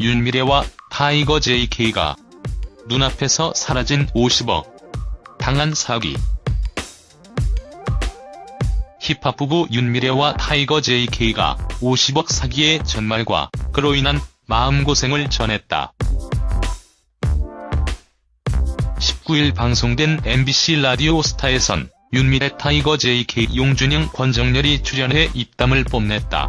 윤미래와 타이거 JK가 눈앞에서 사라진 50억 당한 사기 힙합 부부 윤미래와 타이거 JK가 50억 사기의 전말과 그로 인한 마음고생을 전했다. 19일 방송된 MBC 라디오 스타에선 윤미래 타이거 JK 용준형 권정열이 출연해 입담을 뽐냈다.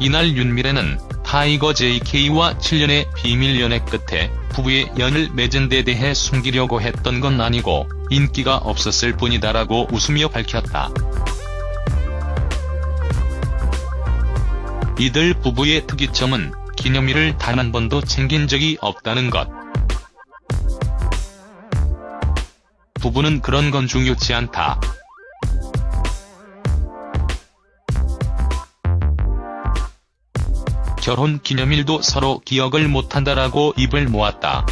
이날 윤미래는 타이거 JK와 7년의 비밀 연애 끝에 부부의 연을 맺은 데 대해 숨기려고 했던 건 아니고 인기가 없었을 뿐이다라고 웃으며 밝혔다. 이들 부부의 특이점은 기념일을 단 한 번도 챙긴 적이 없다는 것. 부부는 그런 건 중요치 않다. 결혼 기념일도 서로 기억을 못한다라고 입을 모았다.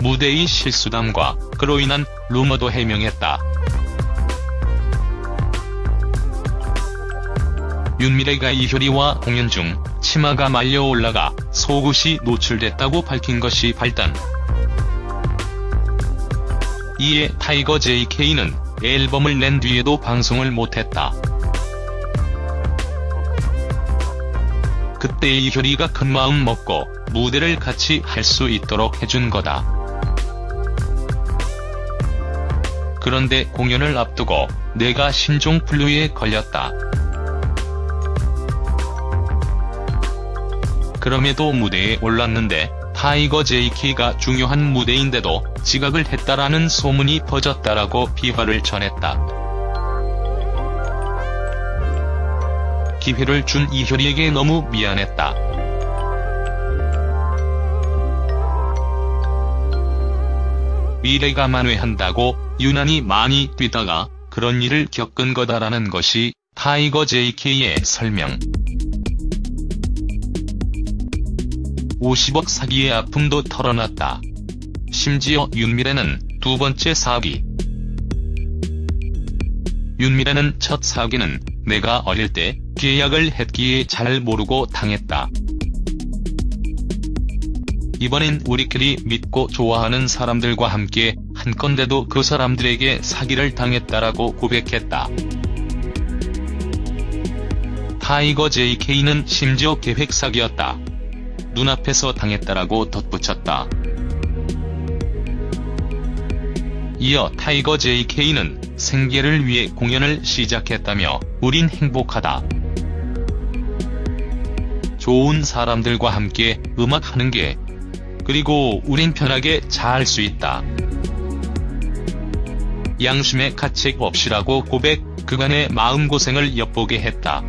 무대의 실수담과 그로 인한 루머도 해명했다. 윤미래가 이효리와 공연 중 치마가 말려 올라가 속옷이 노출됐다고 밝힌 것이 발단. 이에 타이거 JK는 앨범을 낸 뒤에도 방송을 못했다. 그때 이효리가 큰 마음 먹고 무대를 같이 할 수 있도록 해준 거다. 그런데 공연을 앞두고 내가 신종플루에 걸렸다. 그럼에도 무대에 올랐는데 타이거 JK가 중요한 무대인데도 지각을 했다라는 소문이 퍼졌다라고 비화를 전했다. 기회를 준 이효리에게 너무 미안했다. 미래가 만회한다고 유난히 많이 뛰다가 그런 일을 겪은 거다라는 것이 타이거 JK의 설명. 50억 사기의 아픔도 털어놨다. 심지어 윤미래는 두 번째 사기. 윤미래는 첫 사기는 내가 어릴 때 계약을 했기에 잘 모르고 당했다. 이번엔 우리끼리 믿고 좋아하는 사람들과 함께 한 건데도 그 사람들에게 사기를 당했다라고 고백했다. 타이거 JK는 심지어 계획 사기였다. 눈앞에서 당했다라고 덧붙였다. 이어 타이거 JK는 생계를 위해 공연을 시작했다며 우린 행복하다. 좋은 사람들과 함께 음악하는 게 그리고 우린 편하게 잘할수 있다. 양심의 가책 없이라고 고백, 그간의 마음고생을 엿보게 했다.